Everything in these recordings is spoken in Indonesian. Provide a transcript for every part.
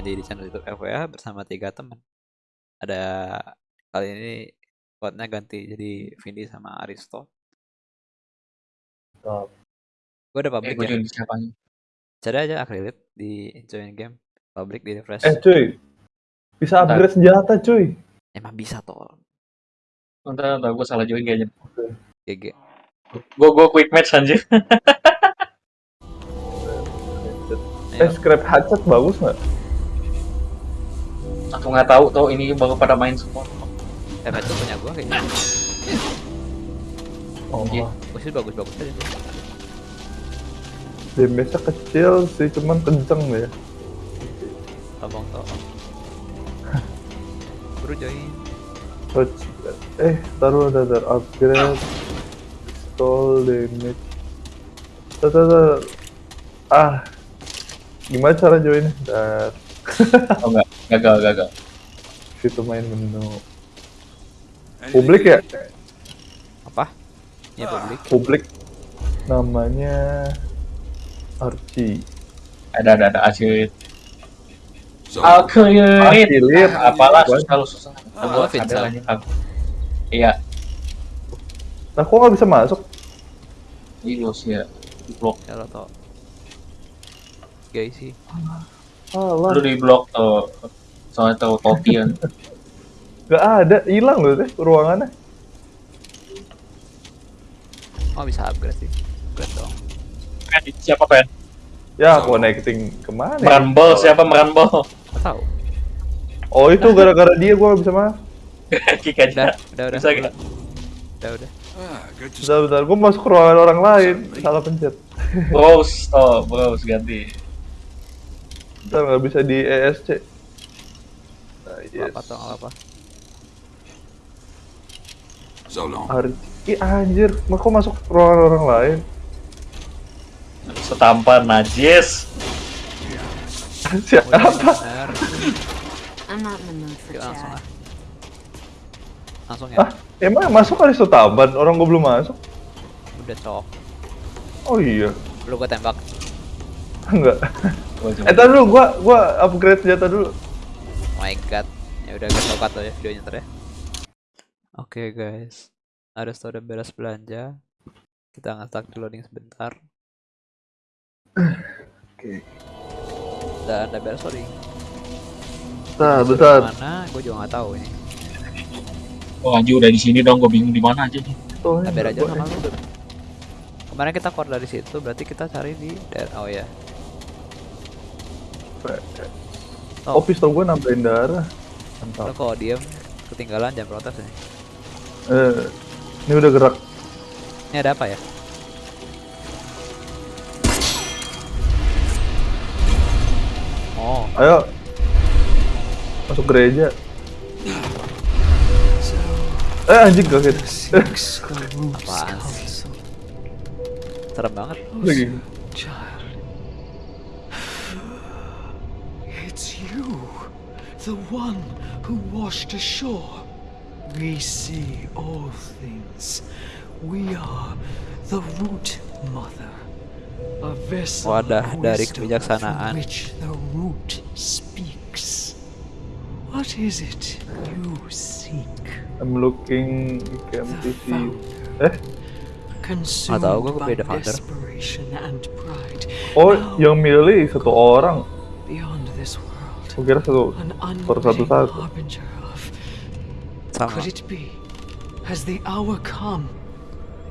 komedi di channel YouTube FWA bersama tiga teman. Ada kali ini squadnya ganti jadi Vindi sama Aristo. Oh. Gue udah Eh, public gue ya. siapa nih? Cari aja Acrylit di join game. Public di refresh. Eh cuy, bisa upgrade senjata cuy. Emang bisa toh. Ntar, ntar gue salah join kayaknya. GG. Gue gue quick match anjir. Eh scrap hatchet bagus nggak? Aku nggak tahu tuh ini baru pada main semua. Eh, itu punya gua kayaknya. Oh, Iya. Bagus sih bagus-bagus aja. tuh. damage-nya kecil sih, cuman kenceng ya. Abang toh. Bro join. Touch. Eh, taruh ada ada upgrade. Pistol damage. Tar, tar, tar. Ah, gimana cara joinnya? Dar, Oh enggak, gagal gagal. situ main menu. Publik ya? Apa? Ya publik. Publik. Namanya Archie. Ada ada ada Acrylit. So, Acrylit. Acrylit. Ah, Apalah susah lu susah. Ah, Gua Vincent. ada aja. Aku- Iya, Nah, kok nggak bisa masuk? ini lu sih ya. Di blok. Ya lo tau. Guys sih. Alah, Lu di blok tuh. Soalnya tuh Totian. nggak ada, hilang loh deh ruangannya. Oh bisa upgrade sih. Upgrade dong. Siapa pen? Ya, connecting ke mana? ya? Meranbol siapa meranbol? Gak tau. Oh itu gara-gara dia gua bisa masuk. Kick Udah, aja. udah, udah. Bisa udah. gak? Udah, udah. ah, Bentar, bentar, gua masuk ke ruangan orang lain, salah pencet. Bros, oh bros ganti. Bentar nggak bisa di ESC. Yes. Apa toh, apa? so long. Hari, Ih anjir, kok masuk ke ruangan orang lain? Setampar najis. Siapa? Langsung ya. Ah, emang masuk kali Tamban, orang gua belum masuk. Udah cok. Oh iya, Lu gua tembak. enggak. Eh, tar dulu, gua gua upgrade senjata dulu. Oh my god. Ya udah gue cut ya videonya ntar ya. Oke guys. Ada udah beres belanja. Kita nge-stuck di loading sebentar. Oke. Dan udah beres loading. Nah, bentar. Mana? Gue juga nggak tahu ini. Oh anjir udah di sini dong, gue bingung di mana aja nih. Oh, biar aja sama lu. Kemarin kita keluar dari situ, berarti kita cari di daerah. Oh ya. Oh, pistol gua nambahin darah. Lo Mantap. kalau diem ketinggalan jangan protes nih. Eh, ini udah gerak. Ini ada apa ya? Oh, Ayo. Masuk gereja. Eh anjing kaget. apaan sih? Serem banget. Lagi. Child. It's you, the one who washed ashore. We see all things. We are the root mother. A vessel Wadah of dari wisdom kebijaksanaan. which the root speaks. What is it you seek? I'm looking The KMTV. founder. Eh, Consumed tahu, gua by beda founder. desperation and pride. oh Now, yang milih satu orang. Kira satu. an Per satu Sama. could it be? Has the hour come?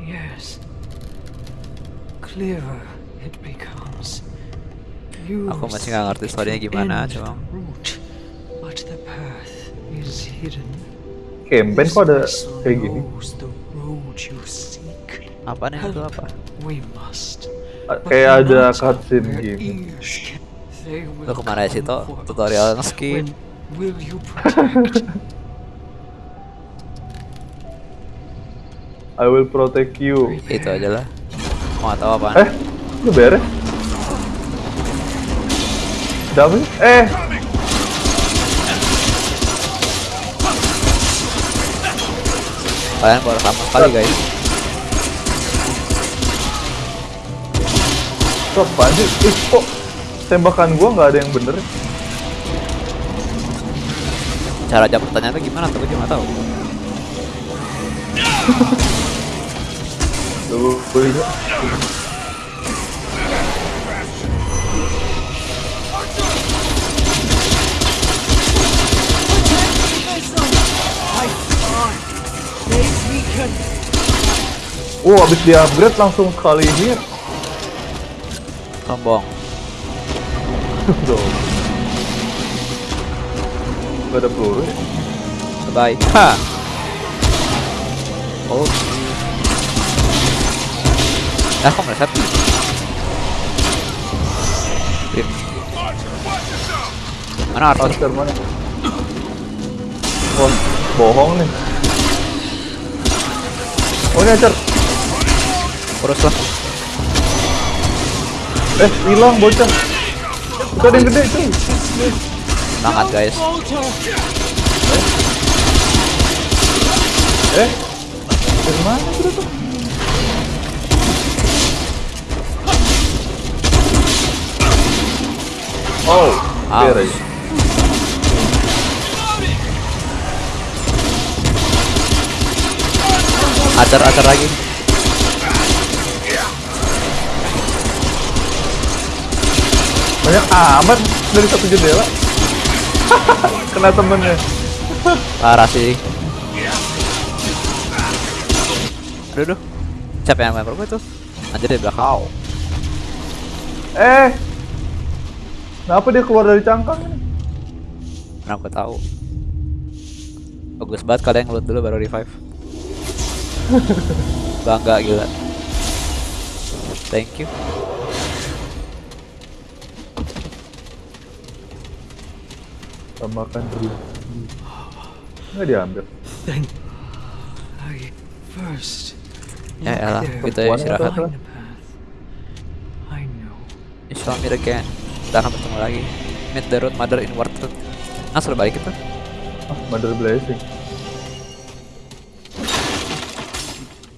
Yes. Clearer it becomes. You Aku masih nggak ngerti story-nya the gimana, cuma- but the path is hidden. Campaign kok ada kayak gini? knows the road you seek. Apa nih itu apa? We must. But Kayak ada cutscene where Lo ke mana sih come toh? for Tutorial protect? I will protect you. Itu aja lah. Mau tahu apaan? Eh, lu beres? Apa sih? Eh, Kalian baru sama sekali guys. itu apaan sih? Eh, kok tembakan gua nggak ada yang bener? cara jawab pertanyaannya gimana tuh gue nggak tahu Tuh. Oh, abis di upgrade langsung sekali hit. sombong Tuh. Gak ada peluru ya? bye ha oh ah kok meleset Rip. mana Arthur Monster mana? Oh, bohong nih. Oh, ini acar. urus lah Eh, hilang bocah. Itu ada yang gede cuy. semangat guys Eh, dari mana itu tuh? Oh, biar Ouch. aja. acar acar lagi Banyak amat dari satu jendela. Kena temennya. parah sih aduh aduh siapa yang lempar gue tuh anjir di belakang Eh, kenapa dia keluar dari cangkang ini? Mana gue tahu. Bagus banget kalian ngeloot dulu baru revive. Bangga gila. Thank you. Tambahkan dulu. Nggak diambil. Then I first Ya elah, kita ya istirahat. atau- find a path. I know. You shall meet again. Kita akan bertemu lagi. Meet the road mother in Wartruth. Nah, suruh balik kita. Ah, Mother Blessing.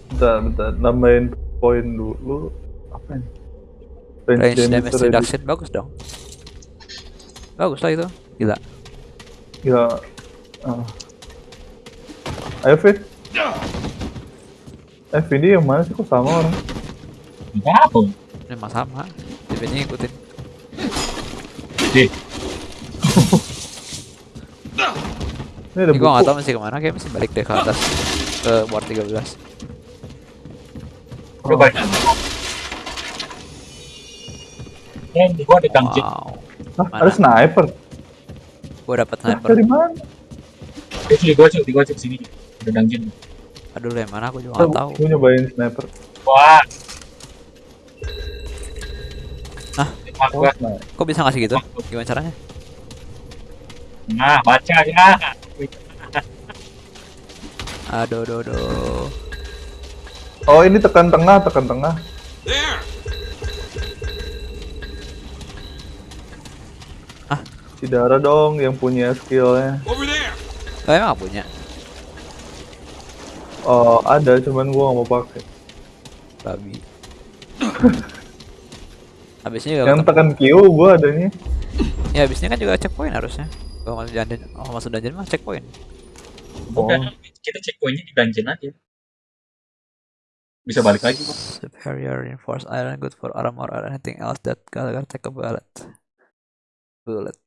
Bentar, bentar. Nambahin poin dulu. Apa ini? Range damage reduction. reduction bagus dong. Bagus lah itu. Gila. Ya. ah. Ayo Fit. Eh Vindi yang mana sih kok sama orang? Enggak apa. Ini mah sama. Tipe-nya ngikutin. Deh, Ini ada Ini gua buku. tahu mesti ke mana. Kayak mesti balik deh ke atas. Ke Ward 13. coba. Ya, di gua ada dungeon. Wow. Hah, ada sniper. Gua dapat sniper. dari mana? Di sini gua cek, di gua cek sini. Ada dungeon. Aduh, yang mana aku juga nggak tahu. Gue nyobain sniper. Wah. Hah? Wah, Oh, gua. Kok bisa ngasih gitu? Gimana caranya? Nah, baca ya. Aduh, aduh, aduh. Oh ini tekan tengah, tekan tengah. There! Tidak ada dong yang punya skillnya. Oh, emang nggak punya? Oh ada, cuman gua nggak mau pakai. Babi. Habisnya juga Yang tekan Q gua adanya. Ya habisnya kan juga checkpoint harusnya. Kalau masuk dungeon, oh masuk dungeon mah checkpoint. Udah, kita cek poinnya di dungeon aja. Bisa balik lagi, Bang. Superior reinforced iron good for armor or anything else that Gallagher take a bullet. Bullet.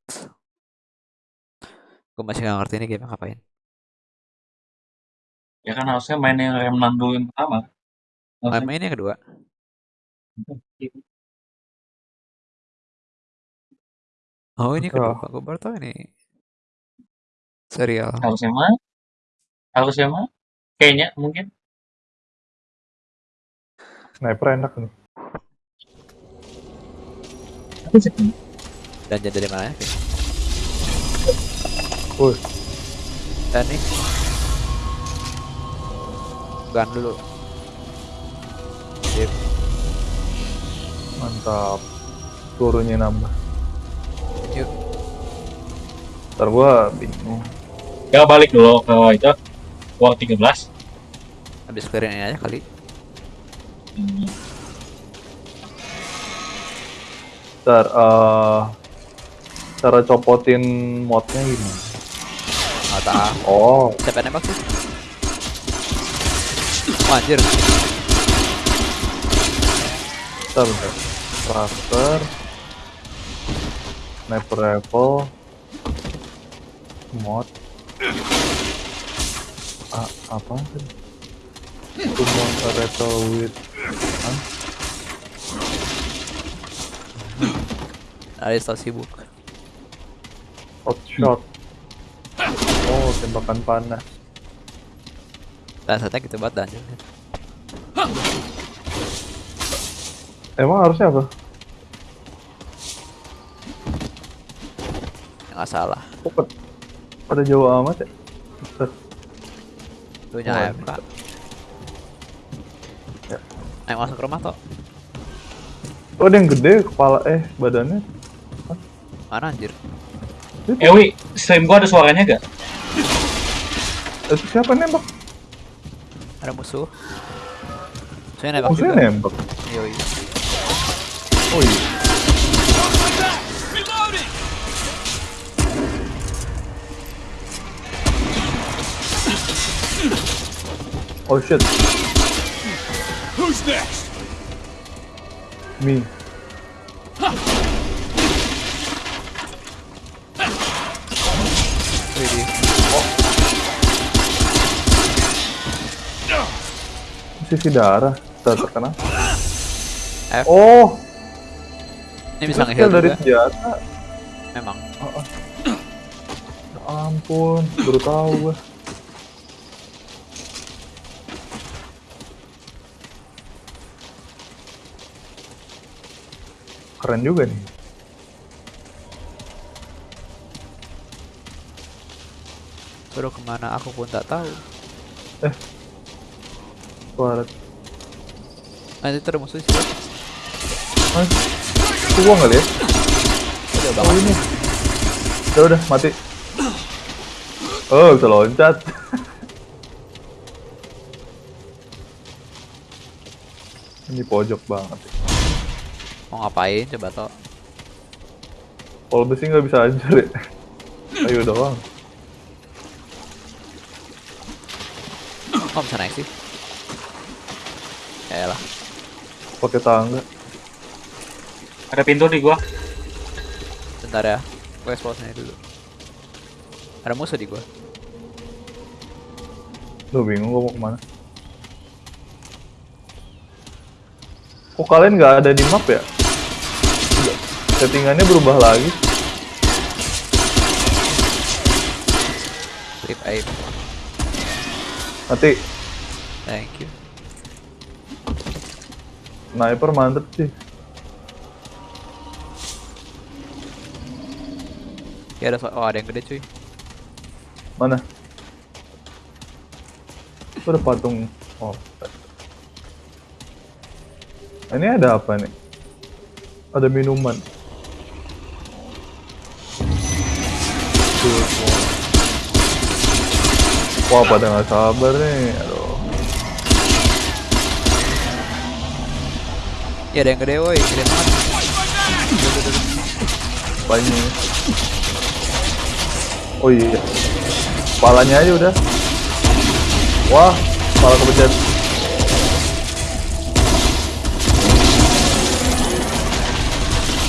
Gue masih gak ngerti ini game ngapain. Ya kan harusnya main yang Remnant dulu yang pertama. Main main yang kedua. Oh ini kedua. Gue baru tau ini. Serial. Harusnya mah. Harusnya mah. Kayaknya mungkin. Sniper enak nih. Dungeon dari mana ya? Wih, Dan nih. Gun dulu. Sip. mantap. Turunnya nambah. Yuk. Ntar gua bingung. Ya balik dulu ke itu. War 13. Habis clearin ini aja kali. Hmm. Ntar, eh cara copotin modnya gimana? Nggak tahu. Oh, Siapa yang nembak sih? Oh, anjir. bentar, bentar. Thruster. Sniper rifle. Mod. Ah, apa sih? Summon a rifle with Hah? Arista sibuk. hot shot. Oh, tembakan panah. Dan saatnya kita buat dungeon. Emang harusnya apa? Nggak salah. Kok pada- jauh amat ya? Bentar. Lu nya Oh, AFK. Ya. Ayo masuk ke rumah toh. Oh, ada yang gede kepala eh badannya. Mana anjir? Eh, wi, stream gua ada suaranya gak? Itu siapa nembak? Ada musuh. Saya nembak Maksudnya juga. nembak. Yoi. Oh iya. Oh shit, Who's next? me. Sisi darah. Ter terkena. F. Oh, Ini bisa nge-heal dari juga. senjata. Memang. Ya ampun, baru tahu gue. Keren juga nih. Suruh ke mana aku pun tak tahu. Suara. Nanti terus musuh sih. Itu gua nggak lihat. Udah Oh banget. ini. Udah udah mati. Oh bisa loncat. ini pojok banget. Mau ngapain coba toh? Kalau besi nggak bisa hancur ya. Ayo doang. Oh bisa naik sih. Ya lah. Pakai tangga. Ada pintu di gua. Bentar ya. Gue explode dulu. Ada musuh di gua. Duh bingung gua mau ke mana. Kok kalian nggak ada di map ya? Settingannya berubah lagi. Flip aim. Nanti Thank you. Sniper mantep sih. Ya ada oh ada yang gede cuy. Mana? Itu ada patung. Oh. Ini ada apa nih? Ada minuman. Wah, pada nggak sabar nih. Ya ada yang gede woi, gede banget. Banyak. Oh iya. Kepalanya aja udah. Wah, kepala kepencet.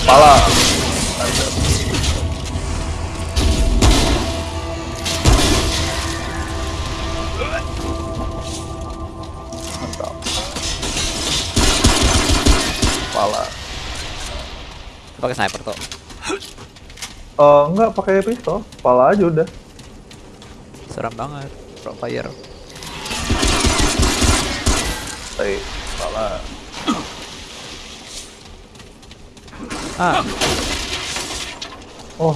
Kepala. Pakai sniper toh. Eh enggak pakai pistol, kepala aja udah. Seram banget. Pro fire. Baik, kepala. Ah, Oh,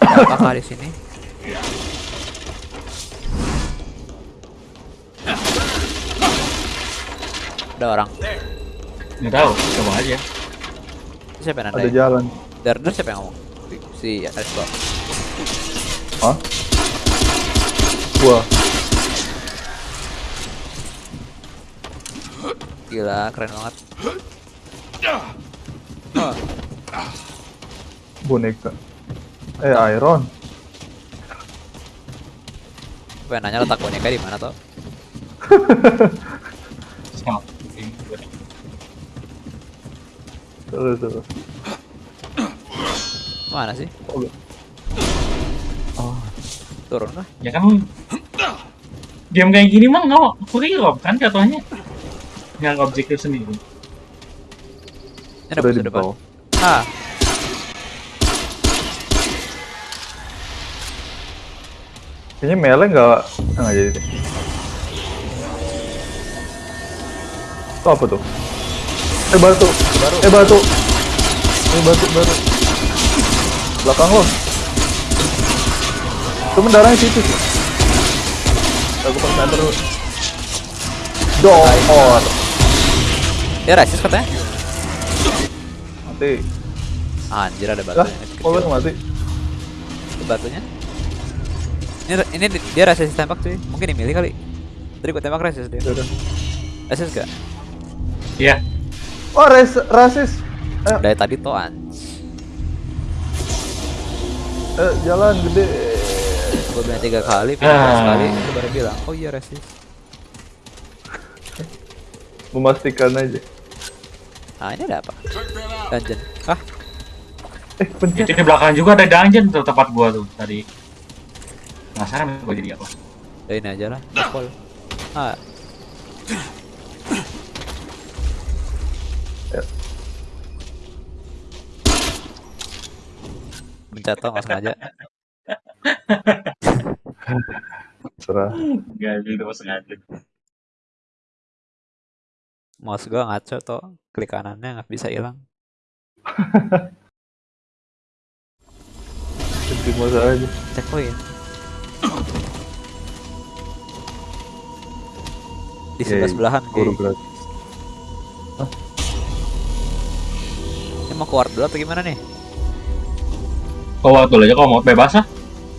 apakah di sini? Ada orang. Nggak tahu, coba aja. Siapa yang ada nandain? jalan. Dari siapa yang ngomong? Si Aristo. Hah? Gua. Gila, keren banget. Oh, boneka. Eh, Iron. Pengen nanya letak boneka di mana toh? Terus terus. Mana sih? Oh, Turun lah. Ya kan game kayak gini mah nggak free loh kan jatuhnya nggak objektif sendiri ada di depan. Ah, Kayaknya melee nggak nggak jadi deh. Itu apa tuh? Eh batu, eh batu, eh batu batu. Belakang lo. Itu darahnya situ sih. Aku sniper dulu. Dor. dia rasis katanya. Mati. Anjir ada batunya. kok lu mati? Itu batunya. Ini ini di- dia rasis tembak cuy. Mungkin dimilih kali. Tadi gua tembak rasis dia. Rasis gak? Iya Oh, res rasis. Ayo, Dari tadi tuh anj. eh, jalan gede. Gua bilang tiga kali, pindah Ah. sekali, lu baru bilang, oh iya rasis. Memastikan aja. Ah ini ada apa? Dungeon. Ah, Eh, pencet. itu di belakang juga ada dungeon tuh tempat gua tuh tadi penasaran gua jadi apa ya ini aja lah. Ah, Mencet tau nggak sengaja. Serah. Gak itu pas sengaja Mouse gua ngaco toh. Klik kanannya nggak bisa hilang. Pencet masa aja. Checkpoint. Di Yeay, sebelah sebelahan Guru gay. gratis. Ini mau keluar dulu atau gimana nih? Kau dulu aja kalau mau bebas ah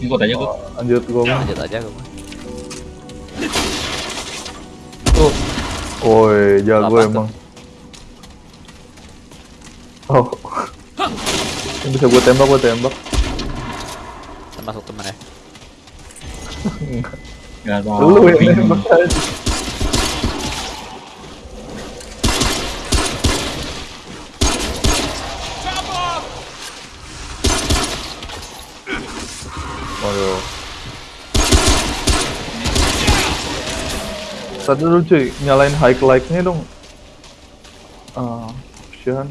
ikut aja gua Oh, lanjut gua mah. Lanjut aja gua. Tuh. Woi, jago Apa tuh? emang. Oh. Yang bisa gua tembak, gua tembak. Termasuk temen ya. Gak tau Lu yang bingung. Tadi dulu cuy, nyalain high like-nya dong. Ah, option.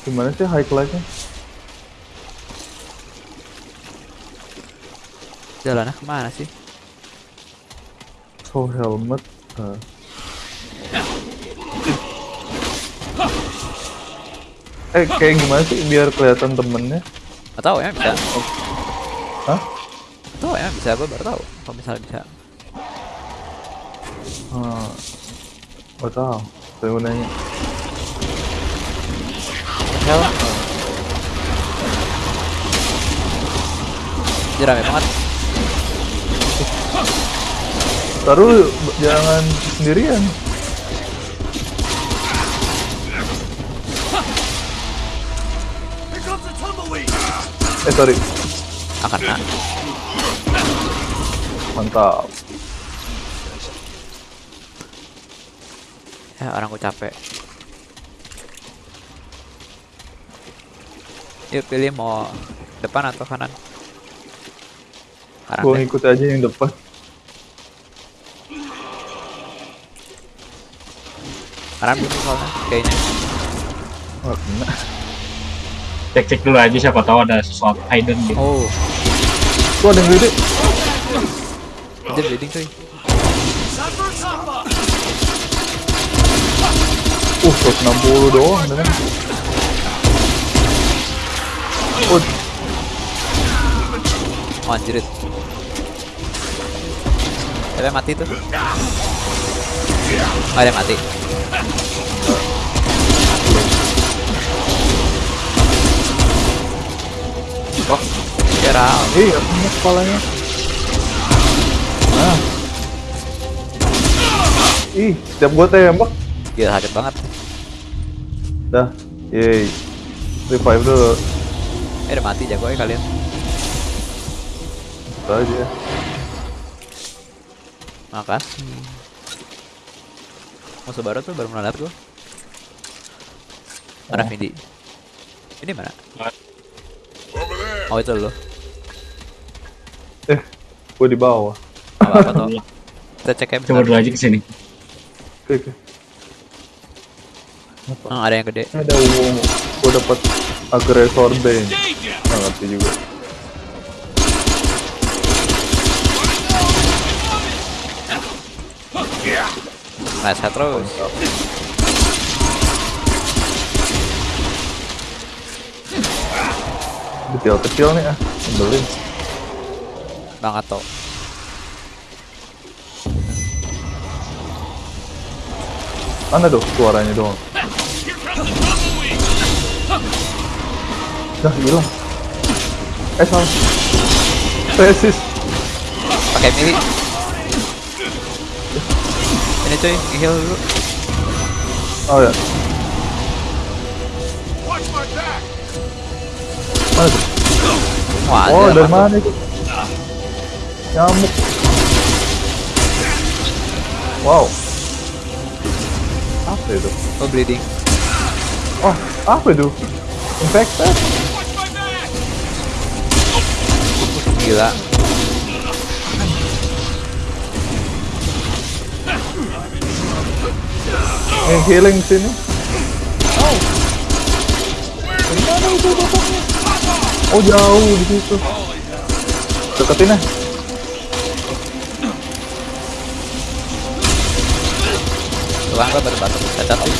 Gimana sih high like-nya? Jalannya ke mana sih? Oh helmet. Ah. Eh kayak gimana sih biar kelihatan temennya? Gak tau ya bisa. Hah? Tau ya bisa gua baru tahu. Kalau misalnya bisa. Hmm. Gak tau. Saya mau nanya. Hell. Jadi rame banget. Taruh jangan sendirian. Eh sorry, Akan nah. Mantap. Ya orang gua capek. Yuk pilih mau depan atau kanan. Gua deh. ngikut aja yang depan. Kanan dulu soalnya kayaknya. Oh, kena. cek cek dulu aja siapa tahu ada sesuatu hidden gitu Oh, Tuh ada yang gede. Anjir bleeding cuy. Uh, 160 doang dengan. Oh, Oh anjirit. Ada yang mati tuh. Oh, ada yang mati. Oh, out. iya, kepalanya. Ih, setiap gua tembak, Gila sakit banget. dah. Yeay. Revive dulu. Eh udah mati jago ya kalian. Itu aja. Makasih. Musuh baru tuh baru melihat gua. Mana Oh. Vindi? Ini mana? Oh itu lo. Eh, gua di bawah. Apa apa tuh? Kita cek ya Coba dulu aja ke sini. Oke, oke. Hmm, ada yang gede. Ada wow. Gua dapat agresor bane. Nggak ngerti juga. Nice head terus. Detail kecil nih ah. Nyebelin. Banget tuh. Mana tuh suaranya doang? Dah hilang. Eh salah. Tesis. Pakai mili. Ini cuy, heal dulu. Oh ya. Mana tuh? Wah, Oh dari mana itu? Nyamuk. Wow. Apa itu? Oh, bleeding. Oh, apa itu? Infected? Gila. Yang healing sini. Oh. Itu bapaknya? Oh jauh di situ. Deketin ah. Tulang gua baru batuk. Cacat sih.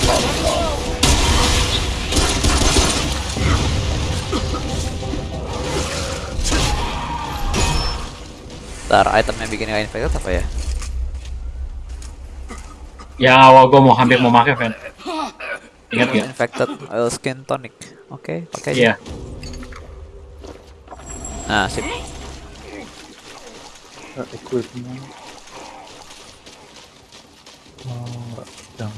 Ntar itemnya bikin nggak infected apa ya? Ya awal gua mau hampir mau pakai Fen. Ingat ya? Infected oil skin tonic. Oke, pakai aja. Iya. Nah, sip. Eh, Oh.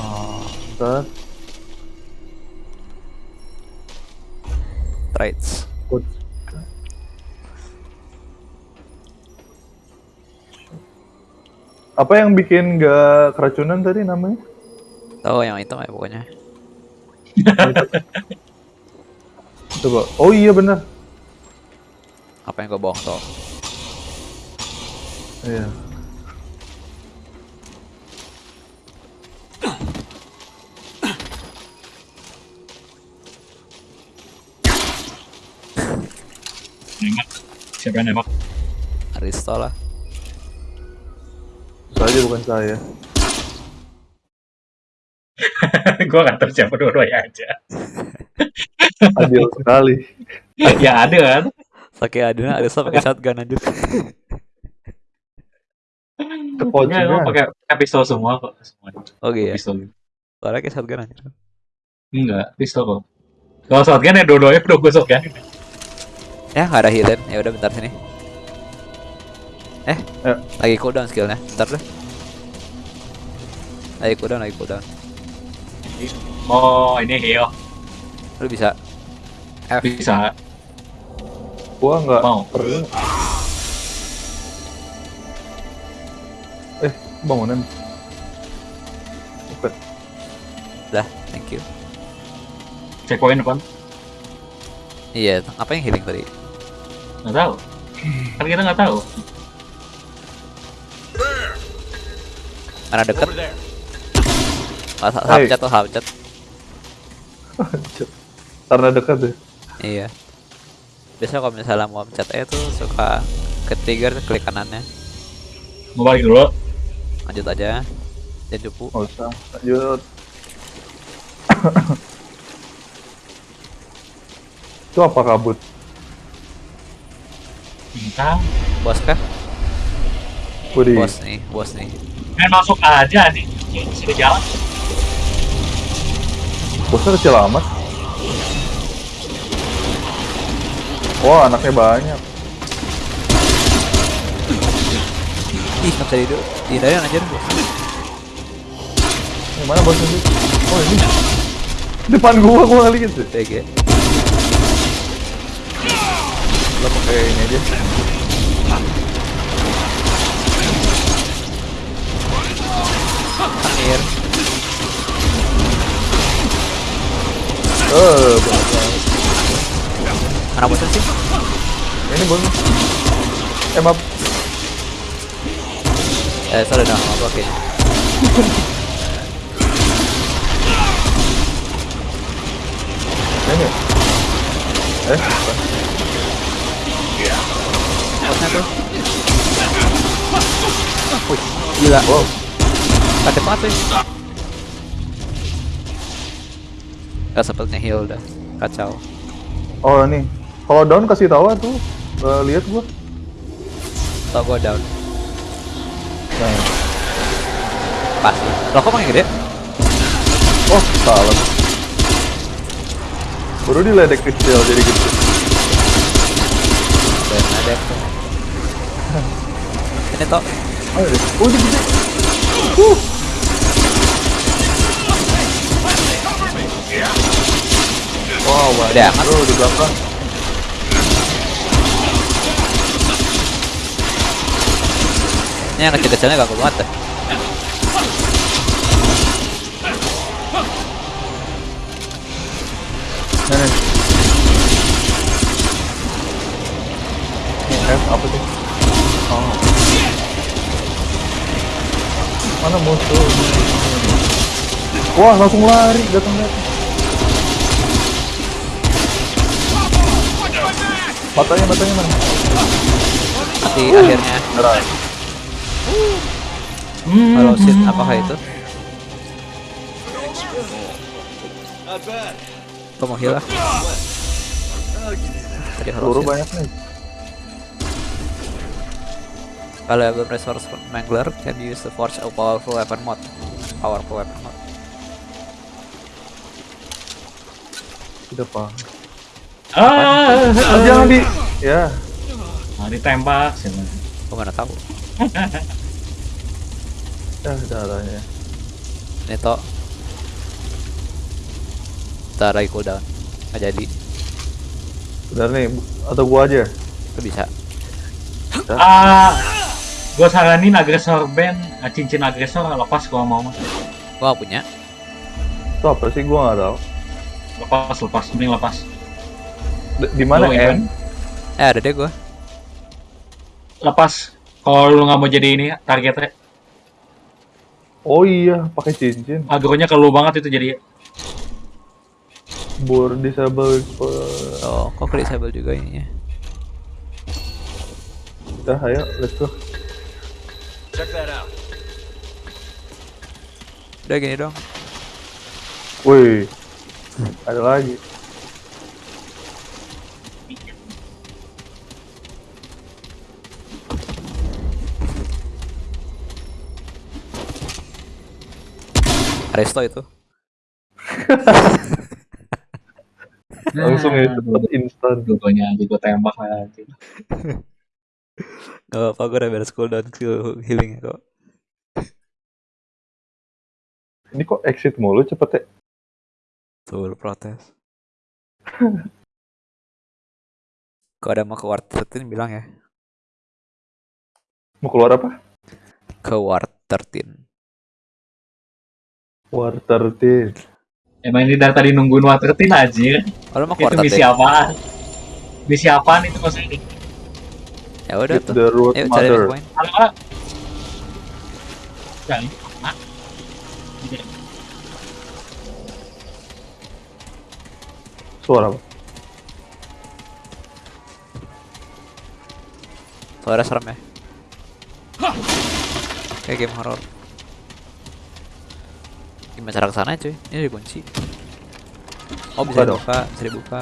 Ah, ntar. Traits. Good. Apa yang bikin gak keracunan tadi namanya? Tahu yang itu ya pokoknya. Coba. Oh iya benar. Apa yang gue bohong tuh? Iya. Nembak. Siapa yang nembak? Aristo lah. Saja bukan saya. gua nggak tahu siapa dua-duanya aja. Adil sekali. ya ada kan? Pakai Adina, Aristo pakai shotgun anjir. Kepocingan. Enggak, gua pakai pakai pistol semua kok. Semua. Oh iya. Pistol. Suara kayak shotgun anjir. Enggak, pistol kok. Kalau shotgun ya dua-duanya udah gue shotgun. Ya nggak ada healing. Ya udah bentar sini. Eh, Ya. lagi cooldown skillnya. Bentar deh. Lagi cooldown, lagi cooldown. Oh, ini heal. Lu bisa F. Bisa. Gua nggak Mau. perlu. Bangunan. Bukan. Dah, thank you. Checkpoint depan. Iya, apa yang healing tadi? Nggak tahu. Kan kita nggak tahu. Mana deket? Oh, Hey. Hapcat tuh, hapcat. Karena dekat deh. Iya. Biasanya kalau misalnya mau pencet E tuh suka ke trigger klik kanannya. Mau balik dulu. Lanjut aja. Dan cupu. Nggak usah. Lanjut. Itu apa kabut? Entah. Bos kah? Budi. Bos nih, bos nih. Main masuk aja nih. Ya, Sudah jalan. Bosnya kecil amat. Wah, anaknya banyak. Ih, nggak bisa dihidup. Dihindarin anjir. Yang mana bosnya sih? Oh, ini. Depan gua, gua lihat sih. TG. Lo pakai ini aja. Amir. Eh. Mana bosan sih? Ini bun. Eh maaf. Eh, sorry dah, apa oke. Ini. Eh, bukan. Bosnya tuh. Wih, gila. Wow. Kaget banget sih. Gak sempet nge-heal dah. Kacau. Oh ini. Kalau down kasih tahu tuh. Eh, lihat gua. Tau gua down. Nah. Pasti. Loh kok makin gede? Oh, salah. Baru diledek kecil jadi gitu. Dan ada. Ini toh. Oh, ini. Oh, gede. Wow, banyak. Gede amat. Bro, di belakang. Ini yang kecil-kecilnya gak banget deh. Nih. Ini F apa sih? Oh. Mana musuh? Wah, langsung lari datang datang. Matanya, matanya mana? Mati akhirnya. Hmm. Kalau shit apakah itu? Kau mau heal lah. Tadi Peluru banyak nih. Kalau Elven Resource Mangler can use the forge a powerful weapon mod. Powerful weapon mod. Tidak paham. Ah, Ah, jangan di. Ya. Nah, ditembak sih. Gua mana tahu. Ya, darahnya. Ini Ntar lagi cooldown. Nggak jadi. Udah nih, atau gua aja. Itu bisa. Ah, gue saranin agresor band, ah, cincin agresor lepas gua mau mah. Gua punya. Itu apa sih? Gua nggak tahu. Lepas, lepas, mending lepas. D- Di mana M? Eh ada deh gua. Lepas. Kalau lu nggak mau jadi ini targetnya, Oh iya, pakai cincin. agronya ke lu banget itu jadi. Bor disable. Oh, kok ke disable juga ininya. Udah, ayo, let's go. Udah gini dong. Wih, ada lagi. Resto itu. Langsung ya, cepet instan. Aja gue tembak nanti. Gak apa-apa, gue udah beres cooldown skill healing kok. Ini kok exit mulu cepet ya? Tuh, protes. Kalau ada mau ke Ward 13 bilang ya. Mau keluar apa? Ke Ward 13. War 13. Emang ini dari tadi nungguin watertin aja. Mau ke Itu misi 13? apaan? Misi apaan itu maksudnya? Ya udah Get tuh. the root cari mother. poin. Halo, halo. Jangan. Mak. Suara apa? Suara serem ya. Kayak game horror. Gimana cara ke sana cuy? Ini dikunci. Oh bisa Buka dong. dibuka, bisa dibuka.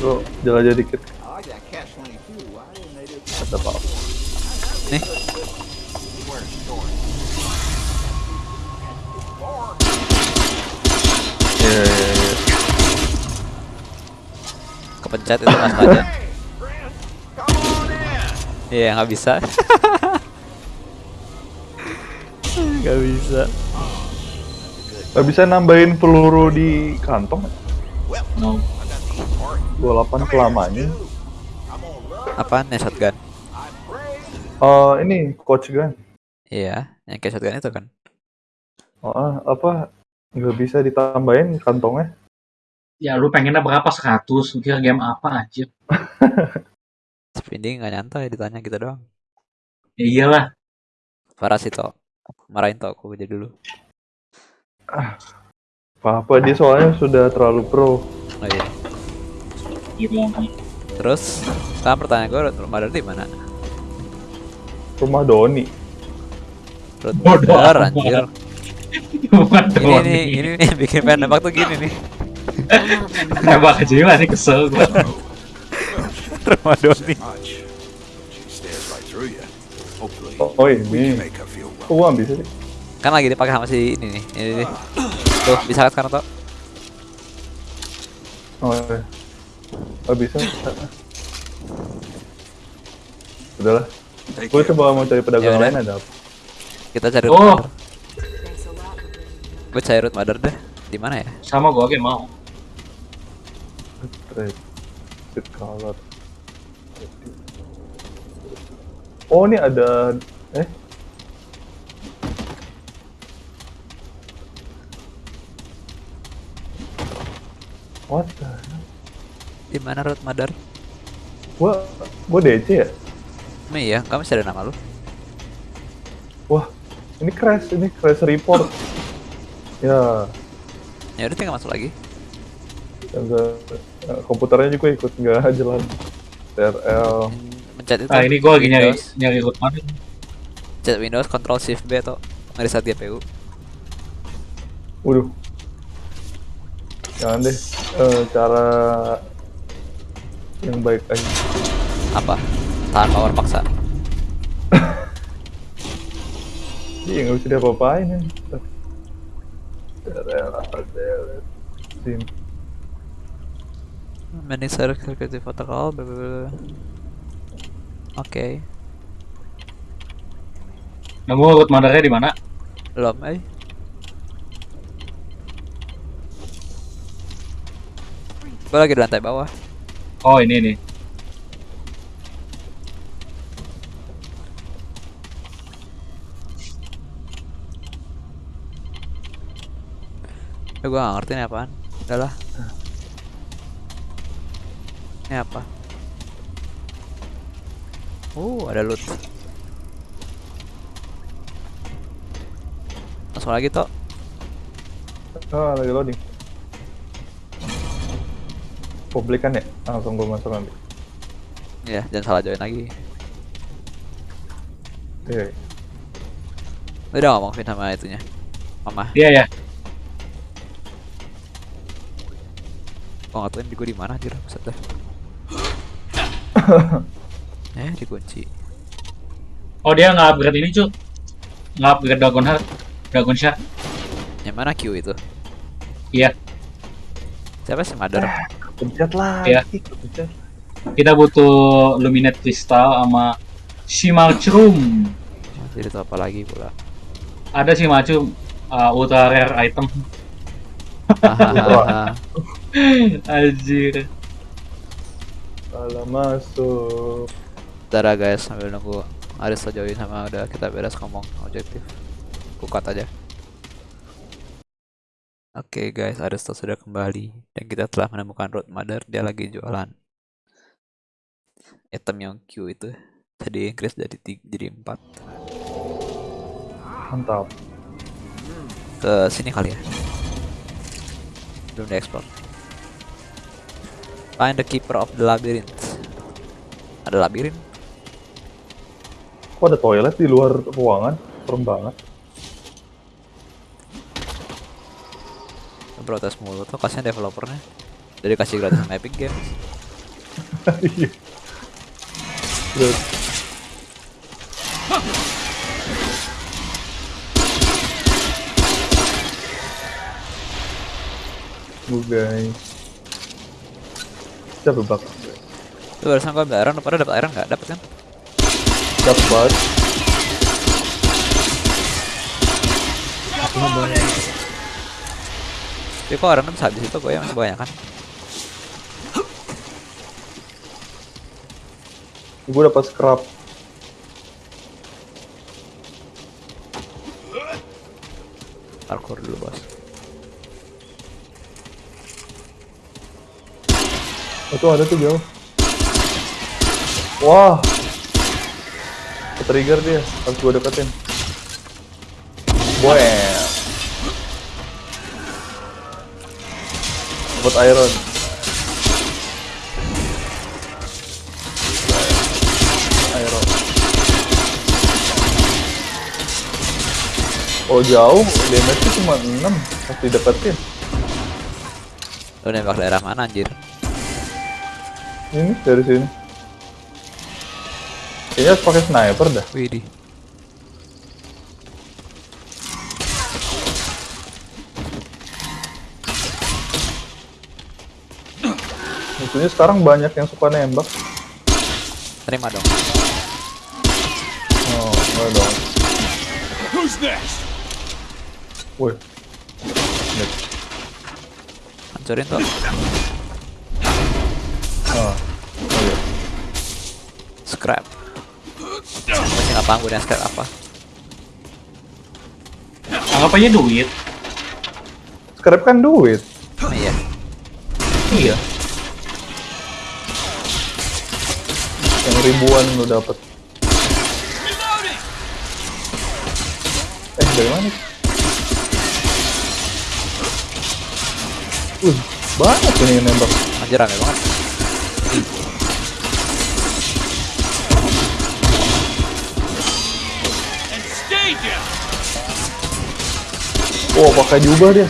Lu jelajah dikit. Ada apa? Nih. Iya, iya, iya. Kepencet itu pas aja. Iya nggak bisa. Nggak bisa. Gak bisa nambahin peluru di kantong? No. 28 selamanya. Apaan ya shotgun? Oh, ini coach gun. Iya, yang kayak shotgun itu kan. Oh, ah, apa nggak bisa ditambahin kantongnya? Ya lu pengennya berapa 100? Lu Kira game apa aja? Spending nggak nyantai ditanya kita doang. Ya iyalah. Parah sih toh. Marahin toh aku jadi dulu. Apa dia soalnya sudah terlalu pro. Oh iya. Gitu. Terus sekarang pertanyaan gue Mother di mana? Rumah Doni. Bodoh anjir. Bukan Ini Doni. nih, ini nih bikin pengen nembak tuh gini nih. Nembak aja lah nih kesel gua. Rumah Doni. Oh, oh can ini. Kok welcome. gua bisa sih? Kan lagi dipakai sama si ini nih. Ini nih. Tuh, bisa kan sekarang toh? Oh, iya. Oh, bisa. Udahlah. Gue coba mau cari pedagang Yaudah. lain ada apa? Kita cari Oh. Gue cari Root Mother deh. Di mana ya? Sama gua oke mau. Trade. Color. Oh, ini ada eh What the hell? Di mana Root Mother? Gua gua DC ya? Emang iya, kamu masih ada nama lu? Wah, ini crash, ini crash report. Ya, Ya udah tinggal masuk lagi. enggak eh, komputernya juga ikut nggak jalan. TRL. Mencet itu. Nah ini gua lagi nyari Windows. nyari root mana? Mencet Windows Control Shift B atau ngereset GPU. Waduh. Jangan deh. Eh, cara yang baik aja. Apa? Tahan power paksa. Iya nggak bisa diapa-apain ya. Sini. Manage security protocol. Oke. Nemu root mothernya di mana? Belum, eh. Gue lagi di lantai bawah. Oh ini nih. Ya gue gak ngerti ini apaan. Udah lah. Ini apa? Oh, ada loot. Langsung lagi toh. Ah, lagi loading. Publik kan ya? Langsung gue masuk nanti. Ya, jangan salah join lagi. Iya. Lu udah ngomong Vin sama itunya. Mama, Iya ya. gua nggak tahu di gua di mana anjir, buset dah. eh, dikunci. Oh dia nggak upgrade ini cu. Nggak upgrade Dragon Heart. Dragon Shard. Yang mana Q itu? Iya. Siapa sih Mother? Pencet lagi. Pencet. Kita butuh Luminate Crystal sama Shimalchrum. Jadi itu apa lagi pula? Ada Shimalchrum uh, ultra rare item. Anjir. Salah masuk. Bentar ya, guys, sambil nunggu Aris join sama udah kita beres ngomong objektif. Kukat aja. Oke guys, Aristo sudah kembali dan kita telah menemukan Road Mother. Dia lagi jualan item yang Q itu tadi increase jadi tiga, jadi 4 Mantap. ke sini kali ya belum diekspor find the keeper of the labyrinth ada labirin Kok ada toilet di luar ruangan? Serem banget. Protes mulu tuh kasihan developernya dari kasih gratis sama Epic Games Iya. Terus. Guys. Siapa bak? Tuh barusan gua ambil iron, pada dapat iron nggak? Dapat kan? Dapat tapi kok orang kan habis itu gue yang banyak kan gue dapat scrap. Parkour dulu bos. Itu ada tuh jauh wah. Trigger dia harus gue deketin. Dapat iron. Iron. Oh jauh, damage-nya cuma 6 pas dideketin. Lu nembak daerah mana anjir? Ini dari sini. Kayaknya harus pakai sniper dah. Widih. Musuhnya sekarang banyak yang suka nembak. Terima dong. Oh, enggak dong. Who's next? Woi. Hancurin tuh. Ah. Oh, iya. Scrap. Masih nggak paham gue dengan scrap apa. Anggap aja duit. Scrap kan duit. Ribuan lu dapet. Eh, dari mana? Wih, banyak ini yang nembak. Anjir rame banget. Oh, pakai jubah dia.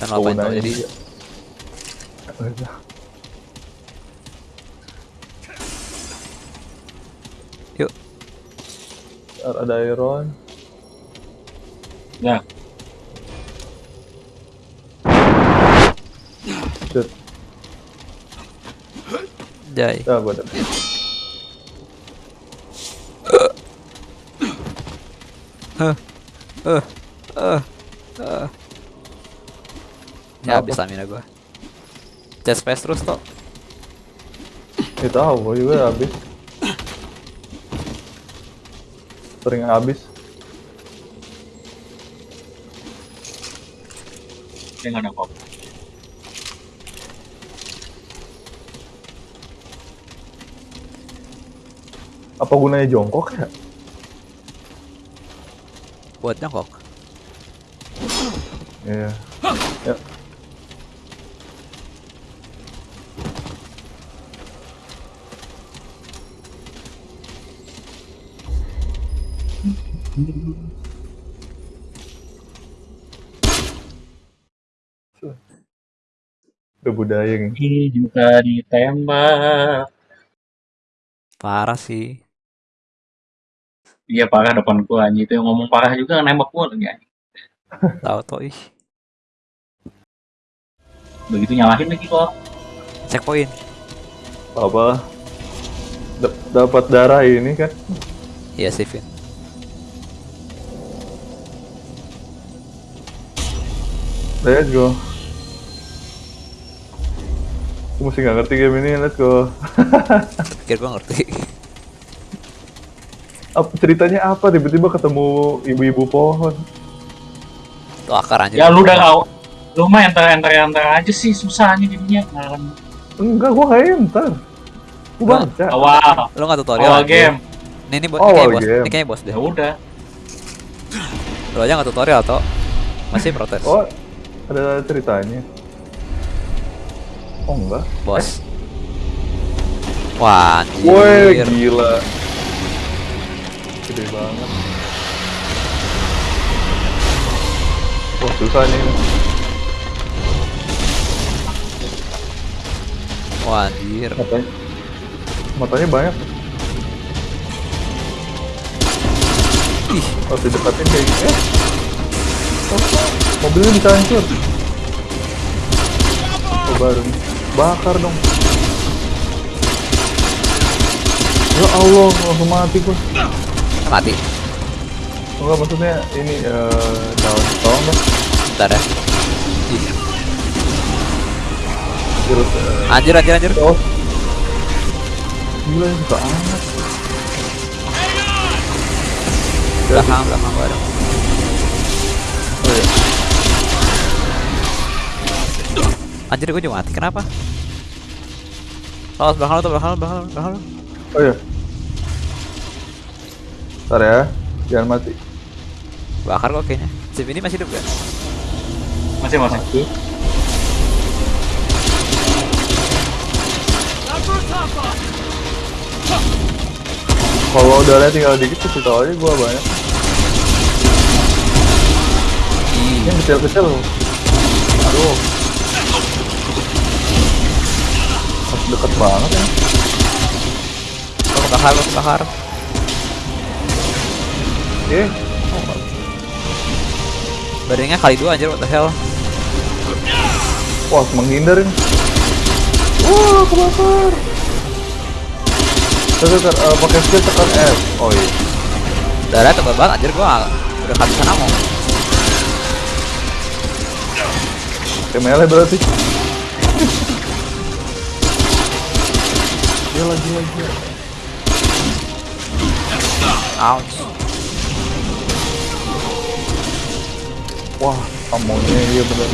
Tuh Penggunaannya jadi Ntar Ada iron. Ya. Shit. jai. Ya, gua dapet. Ya habis stamina gua. Chest space terus toh. Ya tahu, gua juga habis. Sering habis. Dia nggak ada apa-apa. Apa gunanya jongkok ya? Buat nyokok. Iya. Ya. Udah budaya nih. Ini juga ditembak. Parah sih. Iya parah depan gua anjing itu yang ngomong parah juga nembak gua lagi anjing. Tahu toh ih. Begitu nyalahin lagi kok. Checkpoint. Apa? Dap- Dapat darah ini kan? Iya sih Let's go. Aku masih nggak ngerti game ini, let's go. Pikir gua ngerti. Apa, ceritanya apa? Tiba-tiba ketemu ibu-ibu pohon. Tuh akar anjir. Ya lu udah kau. Lu mah enter enter enter aja sih susah nih jadinya. Enggak, gua nggak enter. Gua baca. awal Lu nggak tutorial awal game. Ini ini bos, Oh, ini kayak bos, ini kayak bos deh. Ya udah. Lu aja nggak tutorial toh. Masih protes. Oh, ada ceritanya. Oh enggak. Bos. Wah, anjir. Woi, gila. Gede banget. Wah, susah nih. Wah, anjir. Matanya. Matanya banyak. Ih, Harus didekatin kayak gini. Eh. Mobilnya bisa hancur. Oh, baru nih. Bakar dong. Ya Allah, langsung mati gua. mati. Enggak maksudnya ini eh daun tolong dong. Bentar ya. Ih, Virus eh, anjir anjir anjir. oh, Gila ini suka amat. Belakang, belakang gua ada. Oh iya. Anjir gue juga mati, kenapa? Belakang lu tuh, belakang lu, belakang lu, belakang lu. Oh iya. Ntar ya, jangan mati. Bakar kok kayaknya. Si ini masih hidup gak? Masih masih. Kalau udaranya tinggal dikit kasih tau aja gua banyak. Yang kecil-kecil. Aduh. Deket banget ya. Kebakar, gue kebakar. Oke. Badannya kali dua anjir, what the hell. Wah, menghindar ini. Wah, kebakar. Terus, terus, eh, pakai skill tekan F. Oh iya. Darah tebal banget anjir gua udah kehabisan ammo. Kayak melee berarti. Gila, gila, gila. Ouch. Wah, amonya iya bener.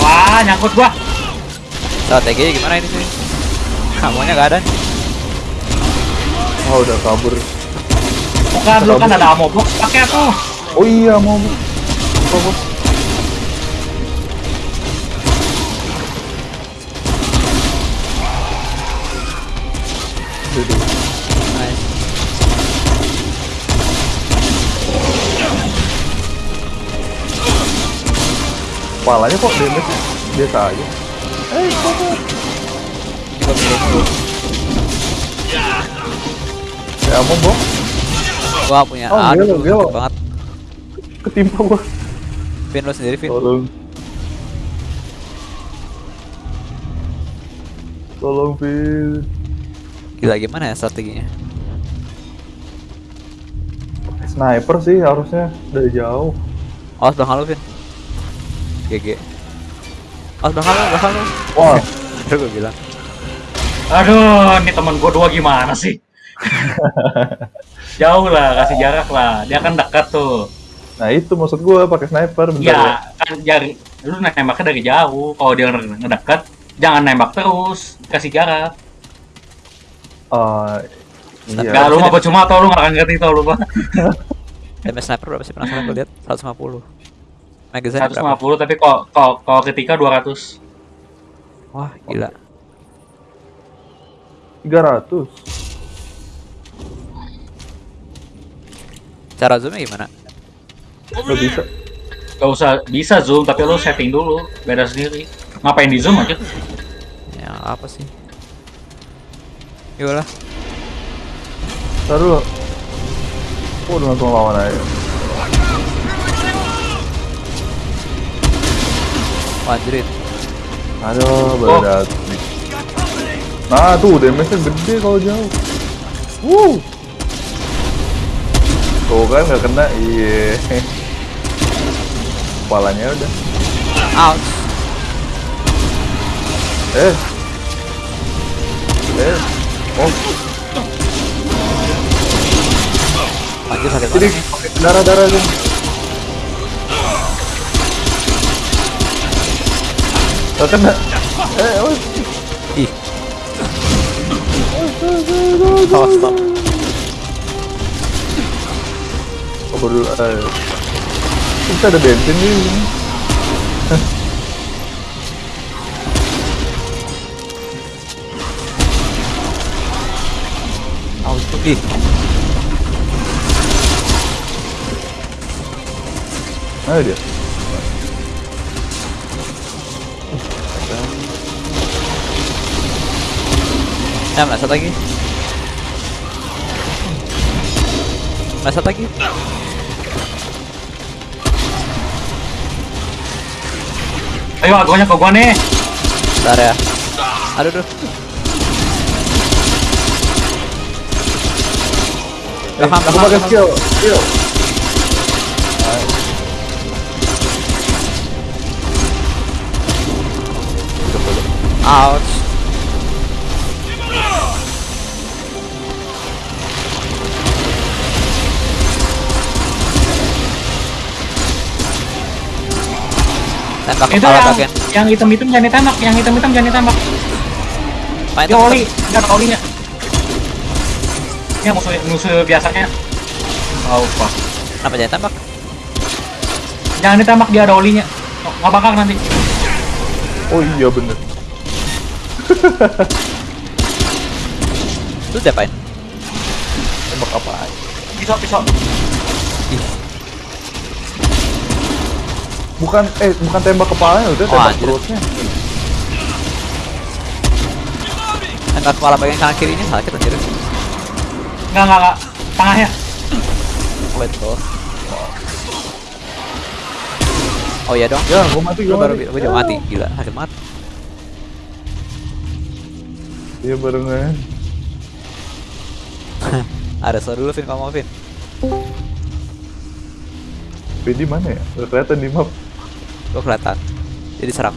Wah, nyangkut gua. Strategi gimana ini sih? Amonya gak ada nih. Oh, udah kabur. Bukan, lu kan ada ammo box, pakai tuh. Oh iya, mau. Apa, Kepalanya kok damage biasa aja. Eh, dulu. Ya, mau bos. Gua punya Oh, aduh, sakit banget. Ketimpa gua. Vin lu sendiri, Vin. Tolong. Tolong, Phil. Gila gimana ya strateginya? Sniper sih harusnya dari jauh. Awas belakang lu, Vin. GG. Awas belakang lu, belakang lu. Wah, Aduh gua bilang. Aduh, ini temen gua dua gimana sih? Jauh lah, kasih jarak lah. Dia kan dekat tuh. nah itu maksud gua pakai sniper bentar ya. Ya, kan jari lu nembaknya dari jauh. Kalau dia nge- ngedekat, jangan nembak terus, kasih jarak. Ah, iya. Gak lu mah cuma atau lu gak akan ngerti tau lu mah. Damage sniper berapa sih penasaran gua lihat 150. Magazine berapa? 150 tapi kalau kalau kalau ketika 200. Wah, gila. 300. Cara zoomnya gimana? Gak bisa. Gak usah bisa zoom tapi lu setting dulu, beda sendiri. Ngapain di zoom aja? Ya apa sih? Yolah. Ntar dulu. Oh, udah langsung lawan aja. Anjrit. Aduh, baru Oh. nih. Nah, tuh damage-nya gede kalau jauh. Wuh. Tuh kan nggak kena, iya. Kepalanya udah. Ouch. Eh. Eh. Oh, Anjir sakit banget. darah-darah kan. Nggak kena. Eh, oh. Ih. Oh, stop. Kabur dulu. Eh. Bisa ada bensin sini. Ih. Mana dia? Ya, meleset lagi. Meleset lagi. Ayo agonya ke gua nih. Bentar ya. Aduh, aduh. Eh, aku pakai skill. Skill. Ouch. Tembak Itu yang yang hitam-hitam jangan ditembak, yang hitam-hitam jangan ditembak. Main Dia oli, ada olinya. Ya musuh musuh biasanya. Oh, fuck. Kenapa jangan tembak? Jangan ditembak dia ada olinya. Oh, nggak bakal nanti. Oh iya bener. Lu diapain? Tembak apa aja. Pisau, pisau. Bukan eh bukan tembak kepalanya udah Oh, tembak anjir. perutnya. Tembak kepala bagian kanan kirinya sakit anjir. Enggak, enggak, enggak. Tengahnya. Oh itu. Oh iya dong. Ya, gua mati, gua baru mati. gua juga mati. Gila, sakit banget. Iya barengan. Ada suara dulu Vin kamu mau Vin. Pedi mana ya? Udah kelihatan di map. Gua kelihatan. Jadi serang.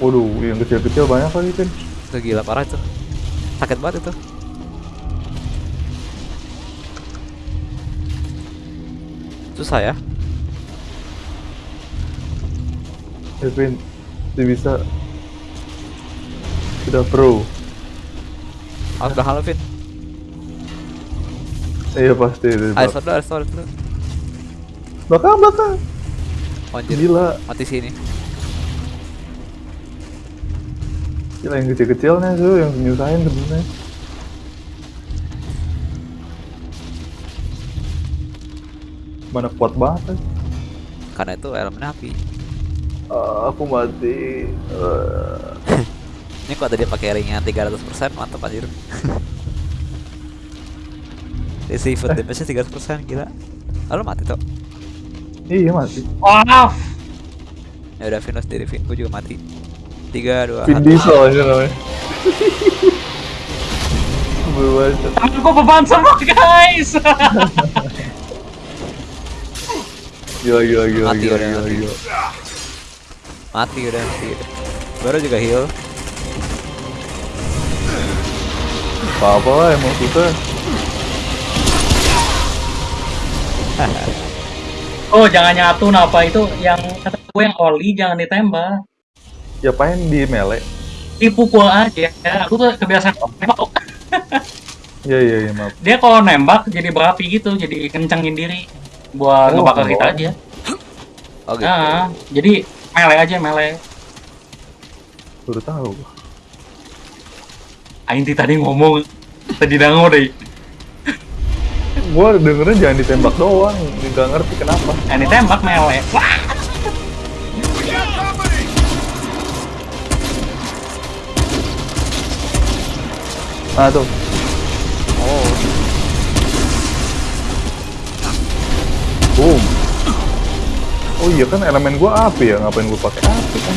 Waduh, yang kecil-kecil banyak lagi kan. Itu gila parah itu. Sakit banget itu. Susah ya. Kevin, dia bisa sudah pro. Aku udah halo Vin. Iya pasti. Ayo ayo start dulu. Belakang, belakang. Anjir, Gila, mati sini. gila yang kecil-kecilnya tuh yang nyusahin sebenarnya. Mana kuat banget kan? Karena itu elemen api. Ah, aku mati. Ah. Ini kok tadi pakai ringnya 300% mantap anjir. Isi food damage-nya 300% gila. Lalu mati tuh. Iya mati. Wow. Ya udah Vin lu sendiri Vin, gua juga mati. 3 2 Vin 1. Diesel aja namanya. Tanganku beban semua, guys. Gila, gila, gila, Mati gila, udah, gila, mati. gila. Mati udah mati. udah. Baru juga heal. Apa-apa lah emang susah. oh, jangan nyatu apa itu yang kata gue yang oli jangan ditembak. Ya paling di melee. Dipukul aja. Aku tuh kebiasaan nembak. Iya, iya, iya, maaf. Dia kalau nembak jadi berapi gitu, jadi kencengin diri buat Oh, ngebakar oh. kita aja. Oh gitu. Nah, jadi melee aja melee. Baru tahu. Ainti tadi ngomong tadi dango deh. Gua dengerin jangan ditembak doang, nggak ngerti kenapa. Yang ditembak melee. Wah, Nah tuh, Oh, boom. Oh iya kan elemen gua api ya, ngapain gua pakai api kan?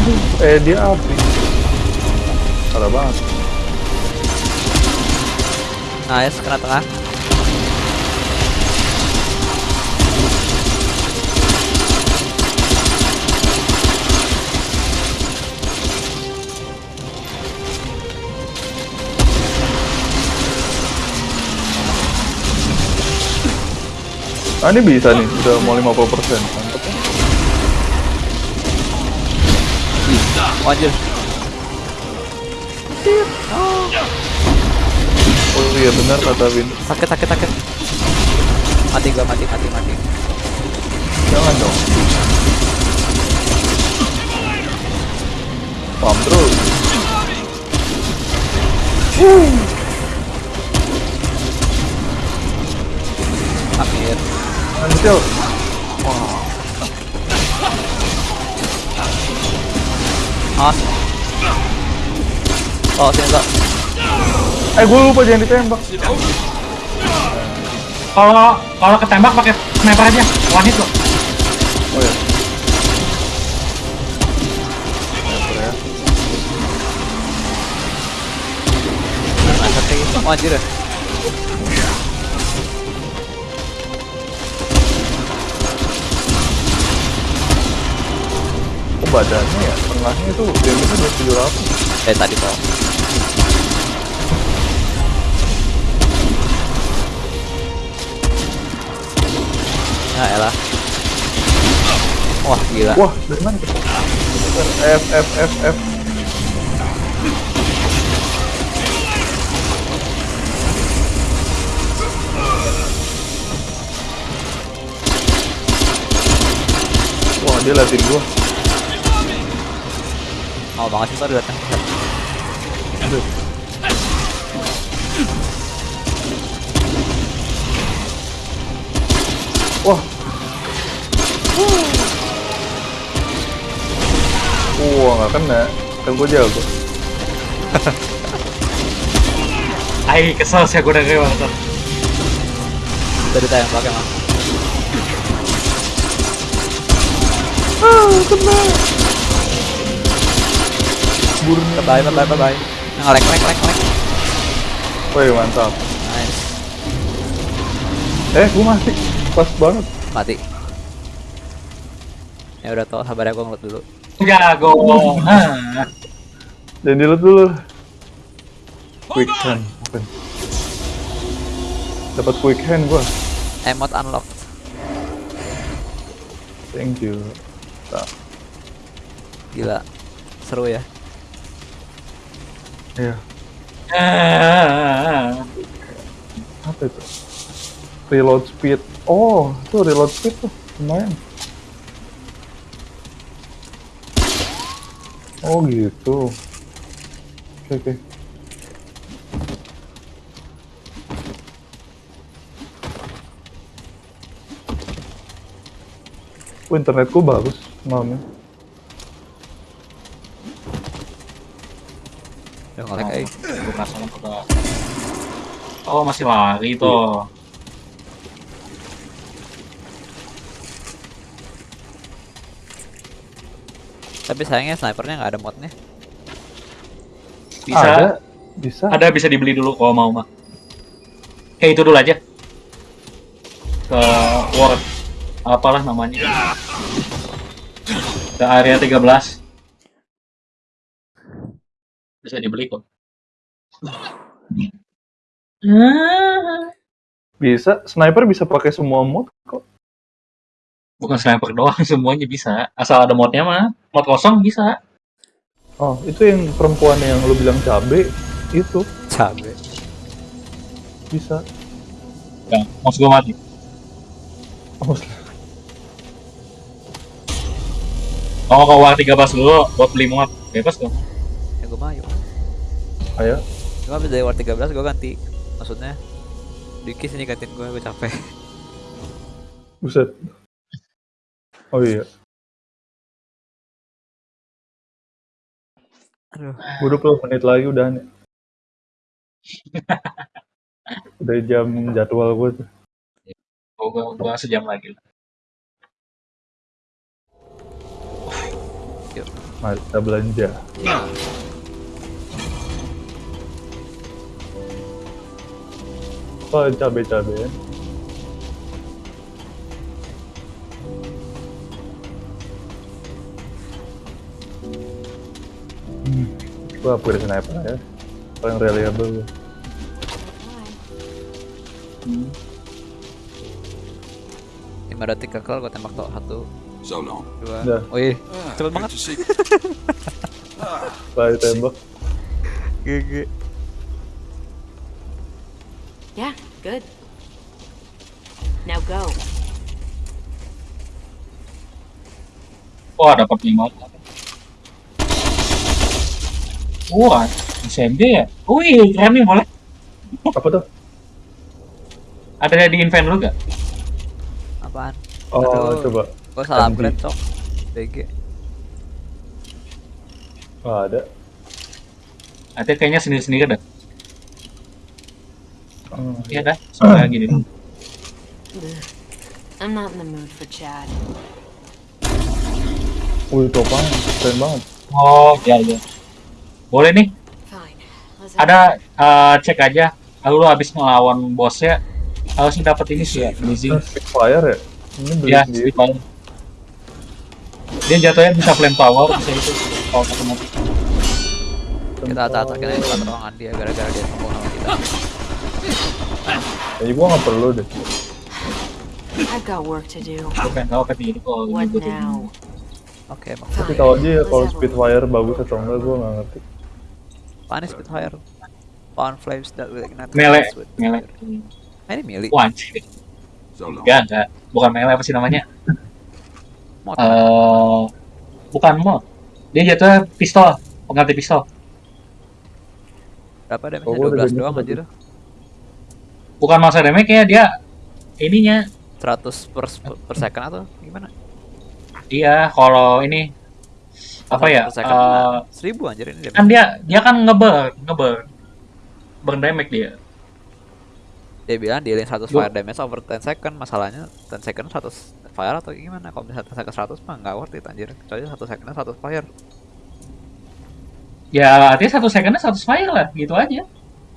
Aduh, eh dia api. Parah banget. Nice kena tengah. Ah ini bisa nih, udah mau 50% Mantap ya. Oh, iya benar kata Win. Sakit sakit sakit. Mati gua mati mati mati. Jangan dong. Pam terus. Anjir. Awas. Oh, sini. Eh gue lupa jangan ditembak. kalau kalau ketembak pakai sniper aja, one hit loh. Oh ya. Oh, anjir. badannya ya, tengahnya itu damage-nya udah 700. Eh tadi kok. Ya elah. Wah gila. Wah, dari mana? F, F, F, F. Wah, dia liatin gua. Mau banget sih tadi datang. Wah. Wah, nggak kena. Kan gua jago. Ay, kesel sih aku udah kayak banget. Tadi tayang pakai mah. Burnya. Bye bye bye bye bye. Ngelek lek lek lek. Wih, mantap. Nice. Eh, gua mati. Pas banget. Mati. Ya udah tau sabar aku ngelut dulu. Jago. Hah. Jangan dilihat dulu. Quick hand. Dapat quick hand gua. Emot unlock. Thank you. Tak. Gila. Seru ya. Iya. Ah. Apa itu? Reload speed. Oh, tuh reload speed tuh lumayan. Oh gitu. Oke oke. Oh, internetku bagus malamnya. Gua penasaran kok. Oh, masih lari tuh. Tapi sayangnya snipernya nggak ada modnya. Bisa Ada, bisa. ada bisa dibeli dulu kalau mau mah. Kayak itu dulu aja. Ke World apalah namanya. Ke area 13. Bisa dibeli kok. Bisa. Sniper bisa pakai semua mod kok. Bukan sniper doang, semuanya bisa. Asal ada modnya mah. Mod kosong bisa. Oh, itu yang perempuan yang lu bilang cabe itu Cabe. bisa. Ya, mouse gua mati. Oh, Oh, ke War 13 dulu buat beli mod. Bebas dong. Ya gue mah yuk. ayo. Cuma dari War 13 gue ganti. Maksudnya Dikis ini gantiin gue, gue capek. Buset. Oh iya. Aduh. Gue 20 menit lagi udah nih. udah jam jadwal gue tuh. Oh, gua, gua sejam lagi. Mari kita belanja. Oh, cabe-cabe ya. Gue upgrade sniper ya. Paling reliable gue. Lima detik kekal gue tembak tok satu, So long. dua. Udah. Wih, Ah, cepet good banget. ditembak. GG. Yeah, good. Now go. Dapat lima. Wah, SMG ya? Wih, keren nih, boleh. Apa tuh? Ada di invent lu gak? Apaan? Oh, Aduh. coba. Gue salah upgrade cok. BG. Oh, ada. Ada kayaknya sendiri-sendiri dah. Oh, Iya dah, soalnya gini. I'm not in the mood for Chad. Wih, itu apaan? Keren banget. Oh, iya iya. Boleh nih, ada eh, cek aja. Kalau lu habis ngelawan bosnya, harusnya dapat ini sih ya, blazing. Spitfire ya? Ini beli Ya. Dia jatuhnya bisa flame power, bisa itu kalau mati. Kita acak-acakin aja tempat ruangan dia gara-gara dia sombong sama kita. Kayaknya gua nggak perlu deh. I've got work to do. Pengen ini kalau gitu? Oke, bang. Tapi aja ya kalau Spitfire bagus atau enggak gua nggak ngerti. Panis Spitfire. Pound flames that will ignite. Mele, flames with- mele. Ah, ini mili. Wah, anjir. So long. Enggak, enggak. Bukan melee apa sih namanya? Mod. Eh, bukan mod. Dia jatuhnya pistol, pengganti pistol. Berapa damage? Oh, gua udah 12 damage doang anjir. Bukan masa damage ya, dia ininya 100 per, per second atau gimana? dia kalau ini apa 100 ya? Eh, mana? 1000 anjir ini kan dia dia kan ngeburn, ngeburn. Burn damage dia. Dia bilang dealing 100 Gua- fire damage over 10 second. Masalahnya 10 second 100 fire atau gimana? Kalau misalnya 10 second 100 mah nggak worth it anjir. Kecuali 1 second 100 fire. Ya, artinya satu secondnya satu fire lah, gitu aja.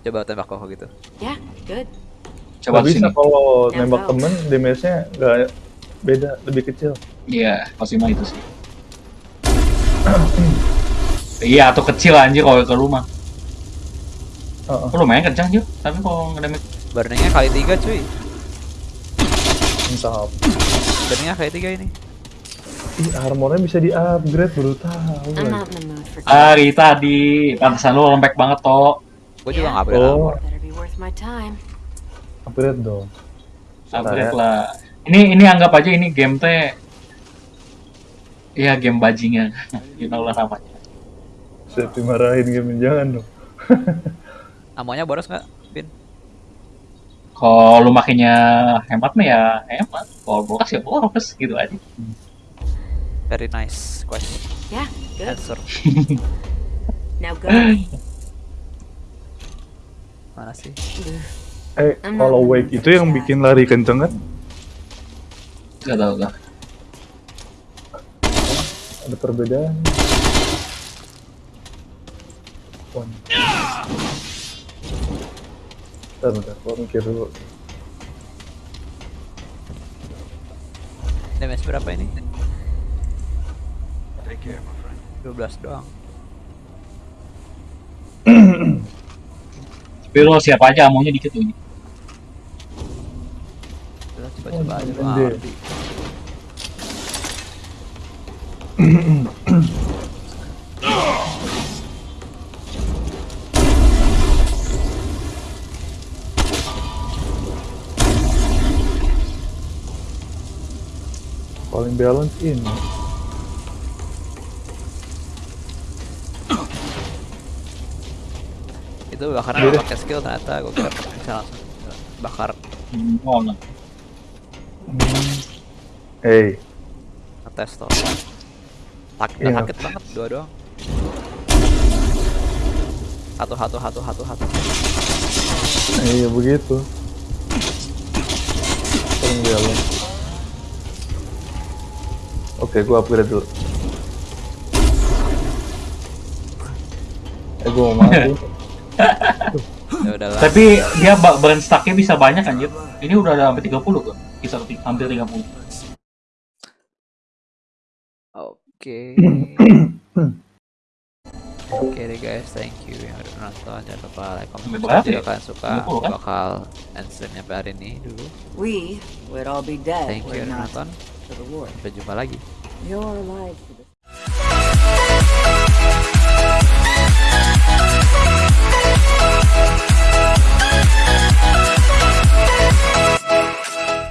Coba tembak kok gitu. Yeah, good. Coba Nggak bisa kalau nembak temen damage-nya nggak beda, lebih kecil. Iya, pasti mah itu sih. Iya, atau kecil anjir kalau ke rumah. Heeh. Oh, lumayan kencang juga, tapi kalau ngedamage Burningnya kali 3 cuy. Apa. Burningnya kali 3 ini. Ih, armornya bisa di-upgrade baru tahu. Hari tadi, pantesan lu lembek banget toh. Gue juga nggak upgrade Oh. armor. Time. Upgrade dong. Upgrade Saya- lah. Ini ini anggap aja ini game teh Iya game bajingan, you know lah namanya. Saya dimarahin game jangan dong. Amonya boros nggak, Bin? Kalau lu makinnya hemat mah ya hemat, kalau boros ya boros gitu aja. Very nice question. Yeah, good. Answer. Now go. Mana sih? Eh, kalau wake itu yang bikin lari kenceng kan? Gak tau lah. Ada perbedaan. Wah. Bentar, bentar, gua mikir dulu. Damage berapa ini? Take care, my friend. 12 doang. Tapi lu siapa aja amonya dikit tuh. Kita coba-coba aja lu gede. ngerti. Paling balance ini. Itu bakar nggak pakai skill ternyata gue kira bisa langsung bakar oh, nah. Hey, ngetes tuh. Sakit, Iya. sakit banget dua doang. Satu, satu, satu, satu, satu. iya begitu. Paling balance. Oke, gua upgrade dulu. Eh, gua mau mati. Ya. Tapi dia burn stacknya bisa banyak anjir. Ini udah ada sampai 30 kok. Kisar ti- hampir 30. Oke. Oke deh guys, thank you yang udah menonton. Jangan lupa like, comment, subscribe kalian suka. Bakal end stream sampai hari ini dulu. We would all be dead. Thank you udah nonton. Sampai jumpa lagi. You're alive.